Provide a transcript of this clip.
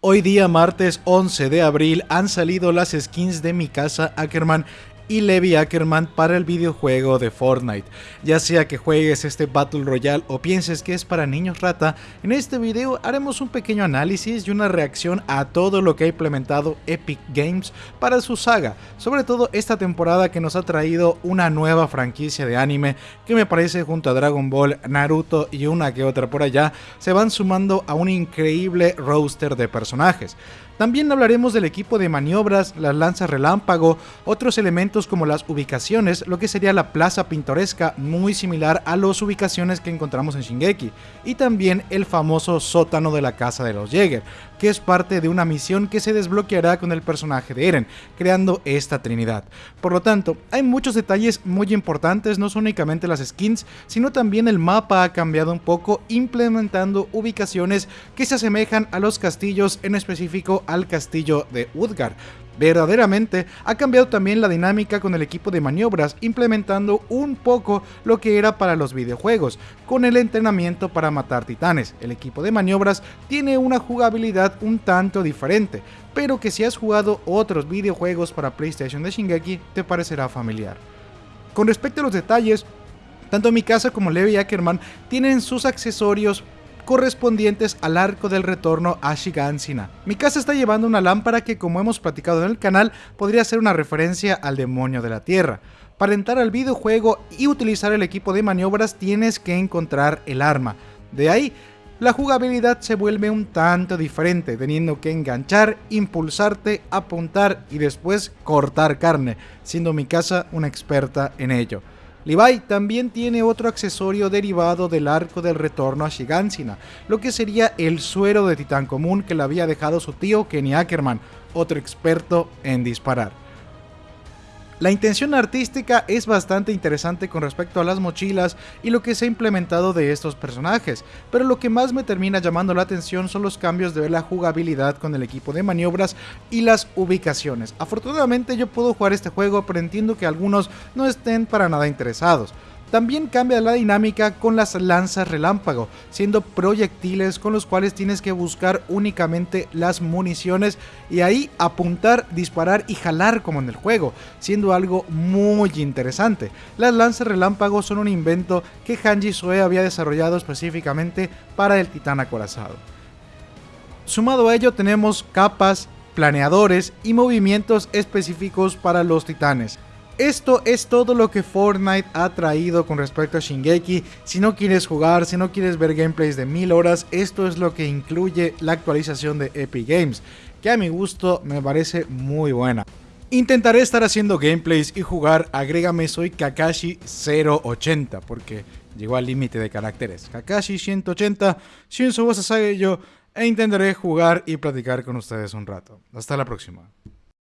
Hoy día martes 11 de abril han salido las skins de mi casa Ackerman y Levi Ackerman para el videojuego de Fortnite. Ya sea que juegues este Battle Royale o pienses que es para niños rata, en este video haremos un pequeño análisis y una reacción a todo lo que ha implementado Epic Games para su saga, sobre todo esta temporada que nos ha traído una nueva franquicia de anime que me parece junto a Dragon Ball, Naruto y una que otra por allá, se van sumando a un increíble roster de personajes. También hablaremos del equipo de maniobras, las lanzas relámpago, otros elementos como las ubicaciones, lo que sería la plaza pintoresca muy similar a las ubicaciones que encontramos en Shingeki, y también el famoso sótano de la casa de los Jäger, que es parte de una misión que se desbloqueará con el personaje de Eren, creando esta trinidad. Por lo tanto, hay muchos detalles muy importantes, no son únicamente las skins, sino también el mapa ha cambiado un poco implementando ubicaciones que se asemejan a los castillos en específico al castillo de Udgar. Verdaderamente ha cambiado también la dinámica con el equipo de maniobras, implementando un poco lo que era para los videojuegos, con el entrenamiento para matar titanes. El equipo de maniobras tiene una jugabilidad un tanto diferente, pero que si has jugado otros videojuegos para PlayStation de Shingeki te parecerá familiar. Con respecto a los detalles, tanto Mikasa como Levi Ackerman tienen sus accesorios correspondientes al arco del retorno a Shigansina. Mi casa está llevando una lámpara que como hemos platicado en el canal podría ser una referencia al demonio de la tierra. Para entrar al videojuego y utilizar el equipo de maniobras tienes que encontrar el arma. De ahí, la jugabilidad se vuelve un tanto diferente, teniendo que enganchar, impulsarte, apuntar y después cortar carne, siendo mi casa una experta en ello. Levi también tiene otro accesorio derivado del arco del retorno a Shigansina, lo que sería el suero de titán común que le había dejado su tío Kenny Ackerman, otro experto en disparar. La intención artística es bastante interesante con respecto a las mochilas y lo que se ha implementado de estos personajes, pero lo que más me termina llamando la atención son los cambios de la jugabilidad con el equipo de maniobras y las ubicaciones. Afortunadamente yo puedo jugar este juego, pero entiendo que algunos no estén para nada interesados. También cambia la dinámica con las lanzas relámpago, siendo proyectiles con los cuales tienes que buscar únicamente las municiones y ahí apuntar, disparar y jalar como en el juego, siendo algo muy interesante. Las lanzas relámpago son un invento que Hanji Sue había desarrollado específicamente para el titán acorazado. Sumado a ello tenemos capas, planeadores y movimientos específicos para los titanes. Esto es todo lo que Fortnite ha traído con respecto a Shingeki. Si no quieres jugar, si no quieres ver gameplays de mil horas, esto es lo que incluye la actualización de Epic Games, que a mi gusto me parece muy buena. Intentaré estar haciendo gameplays y jugar, agrégame soy Kakashi 080, porque llegó al límite de caracteres. Kakashi 180, Shinzo yo e intentaré jugar y platicar con ustedes un rato. Hasta la próxima.